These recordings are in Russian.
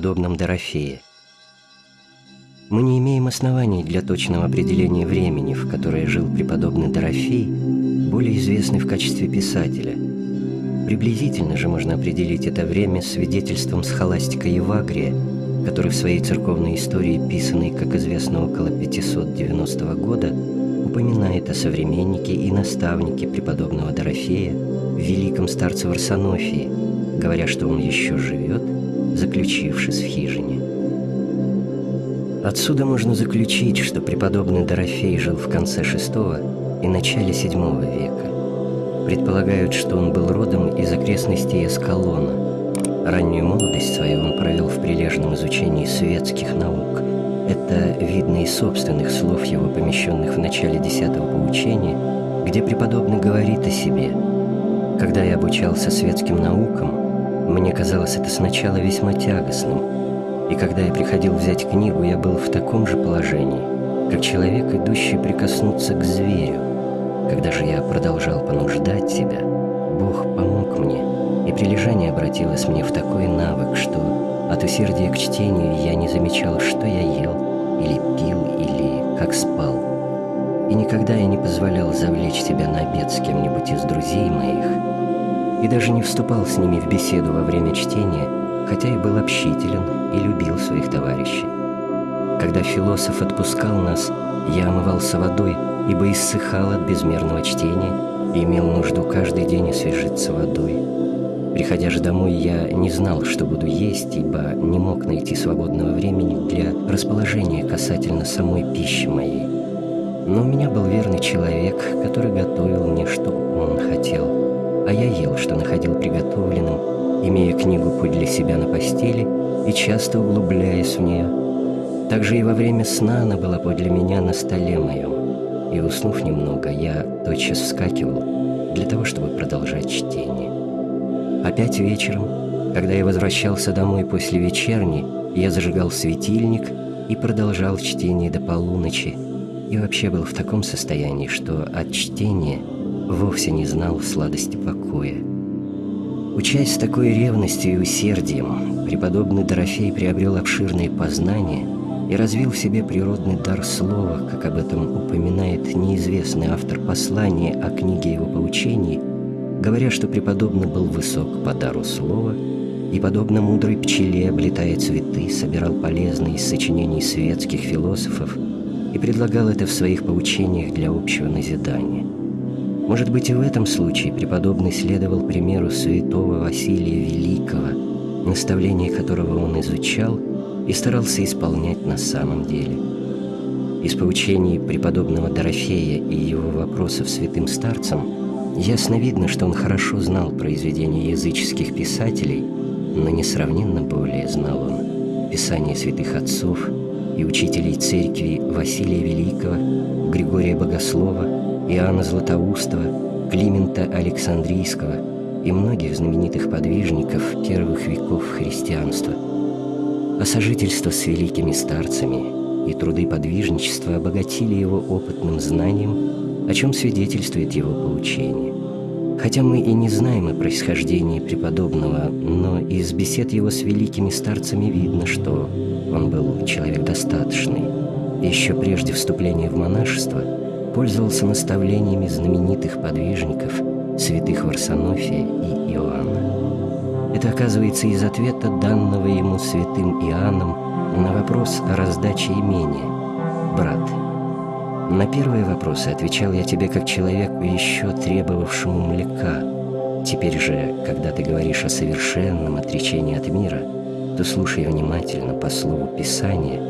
преподобном Дорофее. Мы не имеем оснований для точного определения времени, в которое жил преподобный Дорофей, более известный в качестве писателя. Приблизительно же можно определить это время свидетельством схоластика Евагрия, который в своей церковной истории, писанной, как известно, около 590 года, упоминает о современнике и наставнике преподобного Дорофея, великом старце Варсонофии, говоря, что он еще живет, заключившись в хижине. Отсюда можно заключить, что преподобный Дорофей жил в конце VI и начале VII века. Предполагают, что он был родом из окрестностей Эскалона. Раннюю молодость свою он провел в прилежном изучении светских наук. Это видно из собственных слов его, помещенных в начале десятого поучения, где преподобный говорит о себе. «Когда я обучался светским наукам, мне казалось это сначала весьма тягостным, и когда я приходил взять книгу, я был в таком же положении, как человек, идущий прикоснуться к зверю. Когда же я продолжал понуждать себя, Бог помог мне, и прилежание обратилось мне в такой навык, что от усердия к чтению я не замечал, что я ел, или пил, или как спал. И никогда я не позволял завлечь себя на обед с кем-нибудь из друзей моих, и даже не вступал с ними в беседу во время чтения, хотя и был общителен и любил своих товарищей. Когда философ отпускал нас, я омывался водой, ибо иссыхал от безмерного чтения и имел нужду каждый день освежиться водой. Приходя же домой, я не знал, что буду есть, ибо не мог найти свободного времени для расположения касательно самой пищи моей. Но у меня был верный человек, который готовил мне, что он хотел, а я ел, что находил приготовленным, имея книгу подле себя на постели и часто углубляясь в нее. Также и во время сна она была подле меня на столе моем, и, уснув немного, я тотчас вскакивал для того, чтобы продолжать чтение. Опять вечером, когда я возвращался домой после вечерни, я зажигал светильник и продолжал чтение до полуночи, и вообще был в таком состоянии, что от чтения вовсе не знал сладости покоя. Учась с такой ревностью и усердием, преподобный Дорофей приобрел обширные познания и развил в себе природный дар слова, как об этом упоминает неизвестный автор послания о книге его поучений – говоря, что преподобный был высок по дару слова и, подобно мудрой пчеле, облетая цветы, собирал полезные из сочинений светских философов и предлагал это в своих поучениях для общего назидания. Может быть, и в этом случае преподобный следовал примеру святого Василия Великого, наставление которого он изучал и старался исполнять на самом деле. Из поучений преподобного Дорофея и его вопросов святым старцам – Ясно видно, что он хорошо знал произведения языческих писателей, но несравненно более знал он писания святых отцов и учителей церкви Василия Великого, Григория Богослова, Иоанна Златоустова, Климента Александрийского и многих знаменитых подвижников первых веков христианства. А сожительство с великими старцами и труды подвижничества обогатили его опытным знанием о чем свидетельствует его поучение. Хотя мы и не знаем о происхождении преподобного, но из бесед его с великими старцами видно, что он был человек достаточный. Еще прежде вступления в монашество пользовался наставлениями знаменитых подвижников, святых Варсонофия и Иоанна. Это оказывается из ответа данного ему святым Иоанном на вопрос о раздаче имения. «Брат, на первые вопросы отвечал я тебе как человеку, еще требовавшему млека. Теперь же, когда ты говоришь о совершенном отречении от мира, то слушай внимательно по слову Писания,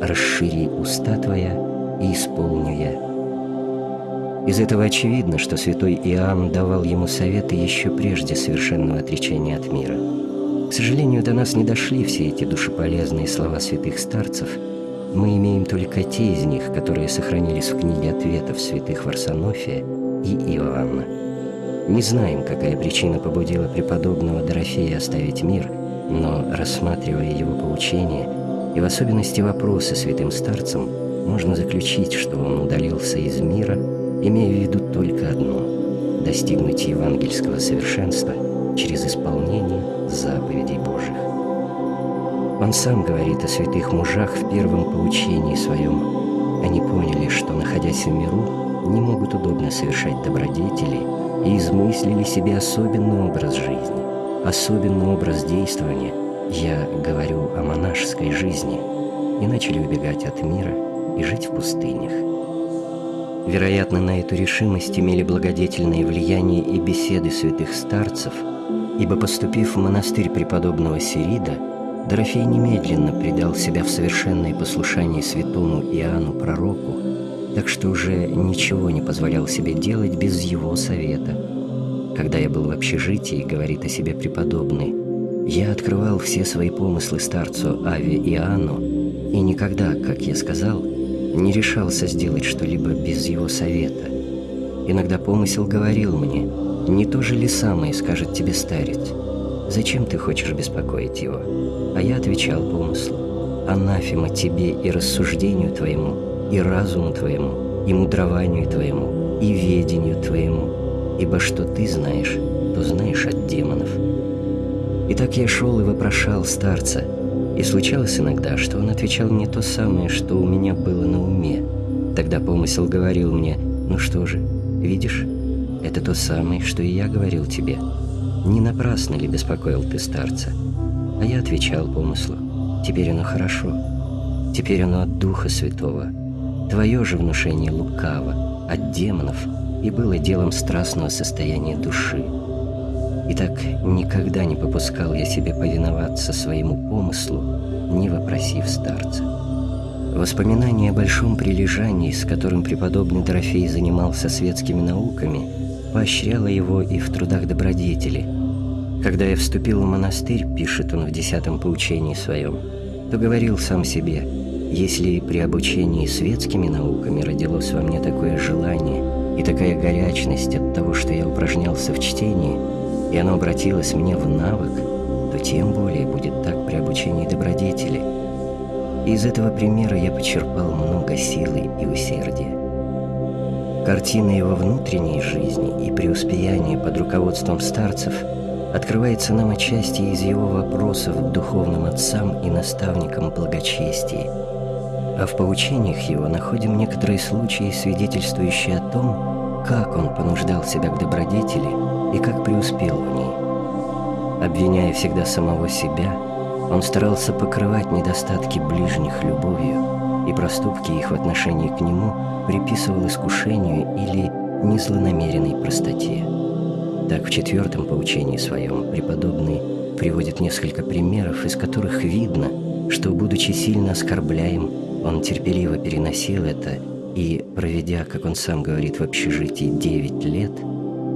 расшири уста твоя и исполню я. Из этого очевидно, что святой Иоанн давал ему советы еще прежде совершенного отречения от мира. К сожалению, до нас не дошли все эти душеполезные слова святых старцев – мы имеем только те из них, которые сохранились в книге ответов святых Варсонофия и Иоанна. Не знаем, какая причина побудила преподобного Дорофея оставить мир, но, рассматривая его поучения и в особенности вопросы святым старцам, можно заключить, что он удалился из мира, имея в виду только одно – достигнуть евангельского совершенства через исполнение заповедей Божьих. Он сам говорит о святых мужах в первом поучении своем. Они поняли, что, находясь в миру, не могут удобно совершать добродетели и измыслили себе особенный образ жизни, особенный образ действования. Я говорю о монашеской жизни. И начали убегать от мира и жить в пустынях. Вероятно, на эту решимость имели благодетельное влияние и беседы святых старцев, ибо, поступив в монастырь преподобного Сирида, Дорофей немедленно предал себя в совершенное послушание святому Иоанну Пророку, так что уже ничего не позволял себе делать без его совета. Когда я был в общежитии, говорит о себе преподобный, я открывал все свои помыслы старцу Аве Иоанну и никогда, как я сказал, не решался сделать что-либо без его совета. Иногда помысел говорил мне, не то же ли самое скажет тебе старец, Зачем ты хочешь беспокоить его? А я отвечал помыслу. Анафема тебе и рассуждению твоему, и разуму твоему, и мудрованию твоему, и ведению твоему, ибо что ты знаешь, то знаешь от демонов. И так я шел и вопрошал старца, и случалось иногда, что он отвечал мне то самое, что у меня было на уме. Тогда помысел говорил мне, ну что же, видишь, это то самое, что и я говорил тебе не напрасно ли беспокоил ты старца? А я отвечал помыслу, теперь оно хорошо, теперь оно от Духа Святого. Твое же внушение лукаво, от демонов, и было делом страстного состояния души. И так никогда не попускал я себе повиноваться своему помыслу, не вопросив старца. Воспоминание о большом прилежании, с которым преподобный Дорофей занимался светскими науками, поощряло его и в трудах добродетели. Когда я вступил в монастырь, пишет он в десятом поучении своем, то говорил сам себе, если при обучении светскими науками родилось во мне такое желание и такая горячность от того, что я упражнялся в чтении, и оно обратилось мне в навык, то тем более будет так при обучении добродетели. И из этого примера я почерпал много силы и усердия. Картина его внутренней жизни и преуспеяния под руководством старцев открывается нам отчасти из его вопросов духовным отцам и наставникам благочестия. А в поучениях его находим некоторые случаи, свидетельствующие о том, как он понуждал себя к добродетели и как преуспел в ней. Обвиняя всегда самого себя, он старался покрывать недостатки ближних любовью, и проступки их в отношении к нему – приписывал искушению или незлонамеренной простоте. Так в четвертом поучении своем преподобный приводит несколько примеров, из которых видно, что, будучи сильно оскорбляем, он терпеливо переносил это и, проведя, как он сам говорит, в общежитии девять лет,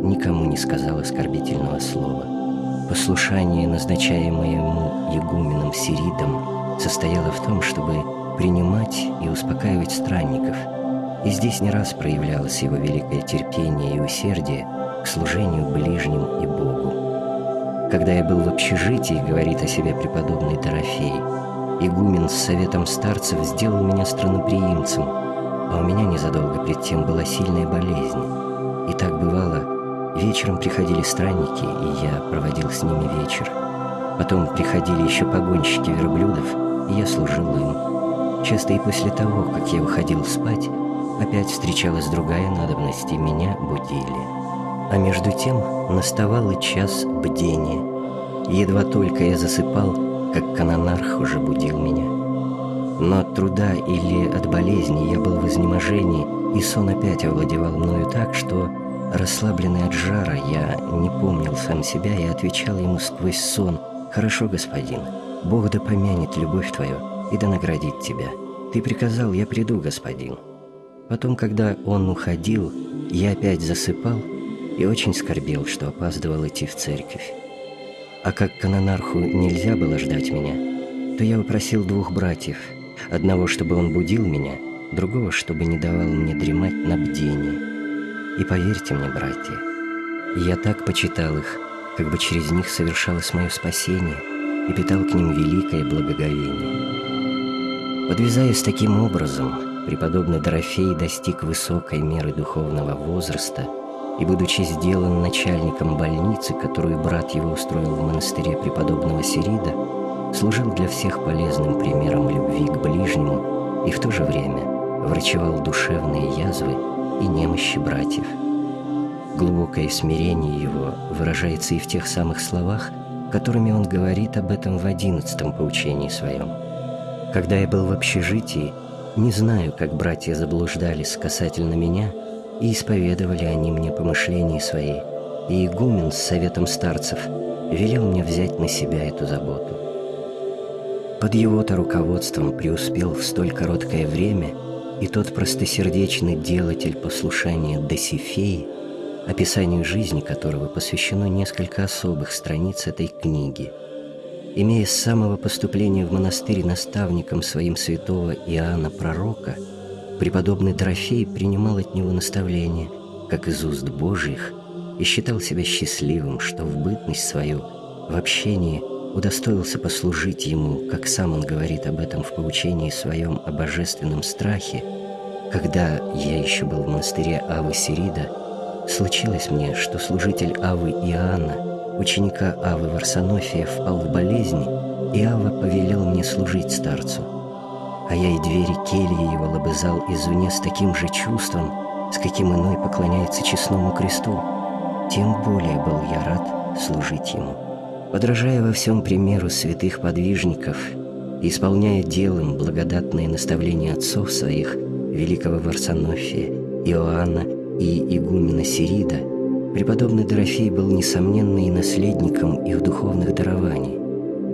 никому не сказал оскорбительного слова. Послушание, назначаемое ему игуменом Сиридом, состояло в том, чтобы принимать и успокаивать странников – и здесь не раз проявлялось его великое терпение и усердие к служению ближним и Богу. Когда я был в общежитии, говорит о себе преподобный Дорофей, игумен с советом старцев сделал меня странноприимцем, а у меня незадолго пред тем была сильная болезнь. И так бывало, вечером приходили странники, и я проводил с ними вечер. Потом приходили еще погонщики верблюдов, и я служил им. Часто и после того, как я уходил спать, Опять встречалась другая надобность, и меня будили. А между тем наставал и час бдения. Едва только я засыпал, как канонарх уже будил меня. Но от труда или от болезни я был в изнеможении, и сон опять овладевал мною так, что, расслабленный от жара, я не помнил сам себя и отвечал ему сквозь сон «Хорошо, господин, Бог да помянет любовь твою и да наградит тебя. Ты приказал, я приду, господин». Потом, когда он уходил, я опять засыпал и очень скорбел, что опаздывал идти в церковь. А как канонарху нельзя было ждать меня, то я попросил двух братьев, одного, чтобы он будил меня, другого, чтобы не давал мне дремать на бдении. И поверьте мне, братья, я так почитал их, как бы через них совершалось мое спасение и питал к ним великое благоговение. Подвязаясь таким образом, преподобный Дорофей достиг высокой меры духовного возраста и, будучи сделан начальником больницы, которую брат его устроил в монастыре преподобного Сирида, служил для всех полезным примером любви к ближнему и в то же время врачевал душевные язвы и немощи братьев. Глубокое смирение его выражается и в тех самых словах, которыми он говорит об этом в одиннадцатом поучении своем. «Когда я был в общежитии, не знаю, как братья заблуждались касательно меня, и исповедовали они мне помышления свои, и игумен с советом старцев велел мне взять на себя эту заботу. Под его-то руководством преуспел в столь короткое время и тот простосердечный делатель послушания Досифеи, описанию жизни которого посвящено несколько особых страниц этой книги. Имея с самого поступления в монастырь наставником своим святого Иоанна Пророка, преподобный Трофей принимал от него наставления, как из уст Божьих, и считал себя счастливым, что в бытность свою, в общении удостоился послужить ему, как сам он говорит об этом в поучении своем о божественном страхе, когда я еще был в монастыре Авы Сирида, случилось мне, что служитель Авы Иоанна, ученика Авы Варсонофия, впал в болезнь, и Ава повелел мне служить старцу. А я и двери кельи его лобызал извне с таким же чувством, с каким иной поклоняется честному кресту, тем более был я рад служить ему. Подражая во всем примеру святых подвижников, исполняя делом благодатные наставления отцов своих, великого Варсонофия, Иоанна и игумена Сирида, преподобный Дорофей был несомненно и наследником их духовных дарований,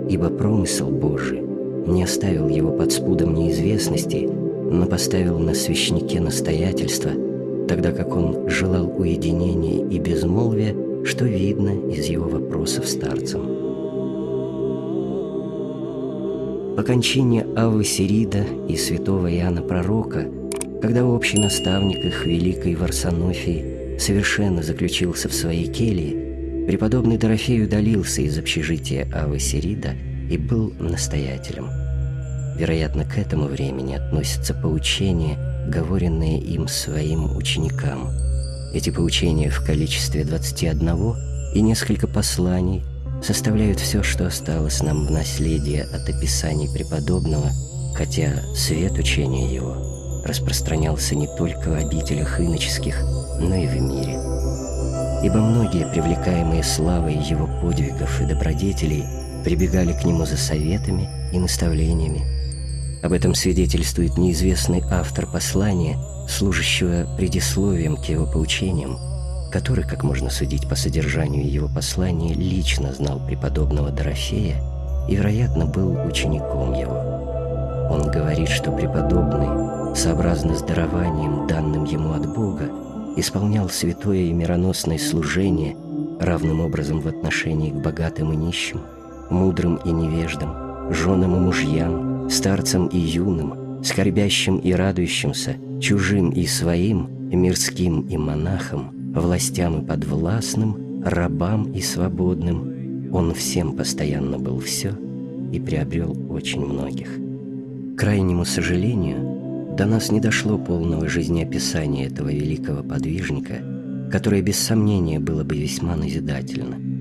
ибо промысел Божий не оставил его под спудом неизвестности, но поставил на свящнике настоятельства – тогда как он желал уединения и безмолвия, что видно из его вопросов старцам. По кончине Авы Сирида и святого Иоанна Пророка, когда общий наставник их Великой Варсонофии совершенно заключился в своей келье, преподобный Дорофей удалился из общежития Авы Сирида и был настоятелем. Вероятно, к этому времени относится поучение – говоренные им своим ученикам. Эти поучения в количестве 21 и несколько посланий составляют все, что осталось нам в наследие от описаний преподобного, хотя свет учения его распространялся не только в обителях иноческих, но и в мире. Ибо многие, привлекаемые славой его подвигов и добродетелей, прибегали к нему за советами и наставлениями, об этом свидетельствует неизвестный автор послания, служащего предисловием к его поучениям, который, как можно судить по содержанию его послания, лично знал преподобного Дорофея и, вероятно, был учеником его. Он говорит, что преподобный, сообразно с дарованием, данным ему от Бога, исполнял святое и мироносное служение равным образом в отношении к богатым и нищим, мудрым и невеждам, женам и мужьям, старцам и юным, скорбящим и радующимся, чужим и своим, мирским и монахам, властям и подвластным, рабам и свободным. Он всем постоянно был все и приобрел очень многих. К крайнему сожалению, до нас не дошло полного жизнеописания этого великого подвижника, которое без сомнения было бы весьма назидательно –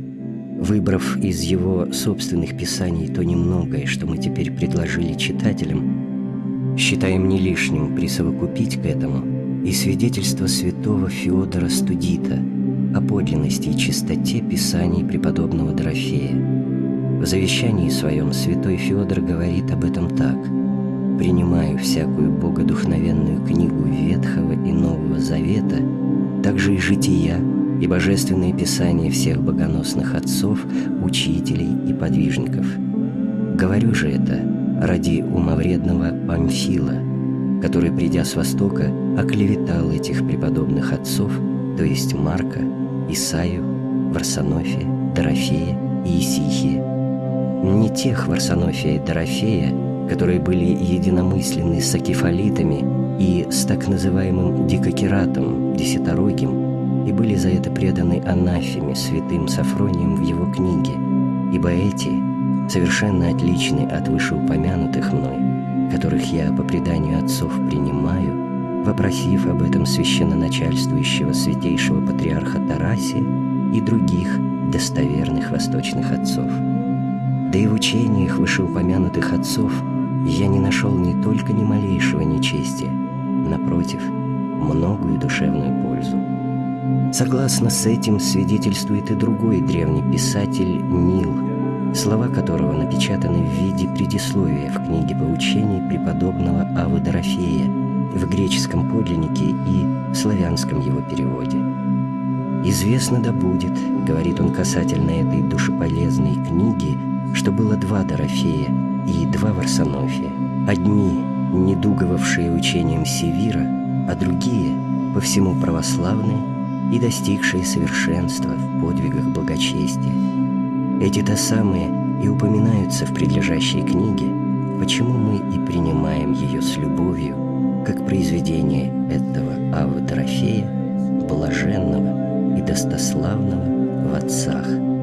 Выбрав из его собственных писаний то немногое, что мы теперь предложили читателям, считаем не лишним присовокупить к этому и свидетельство святого Феодора Студита о подлинности и чистоте писаний преподобного Дорофея. В завещании своем святой Феодор говорит об этом так «Принимаю всякую богодухновенную книгу Ветхого и Нового Завета, также и жития, и божественные писания всех богоносных отцов, учителей и подвижников. Говорю же это ради умовредного Памфила, который, придя с Востока, оклеветал этих преподобных отцов, то есть Марка, Исаию, Варсонофия, Дорофея и Исихия. Не тех Варсонофия и Дорофея, которые были единомысленны с акефалитами и с так называемым дикокератом, десяторогим, и были за это преданы анафеме святым Сафронием в его книге, ибо эти совершенно отличны от вышеупомянутых мной, которых я по преданию отцов принимаю, вопросив об этом священноначальствующего святейшего патриарха Тарасия и других достоверных восточных отцов. Да и в учениях вышеупомянутых отцов я не нашел не только ни малейшего нечестия, напротив, многую душевную пользу. Согласно с этим свидетельствует и другой древний писатель Нил, слова которого напечатаны в виде предисловия в книге поучений преподобного Авы Дорофея в греческом подлиннике и в славянском его переводе. «Известно да будет, — говорит он касательно этой душеполезной книги, — что было два Дорофея и два Варсонофия, одни, недуговавшие учением Севира, а другие, по всему православные и достигшие совершенства в подвигах благочестия. Эти-то самые и упоминаются в предлежащей книге, почему мы и принимаем ее с любовью, как произведение этого Ава Дорофея, блаженного и достославного в отцах.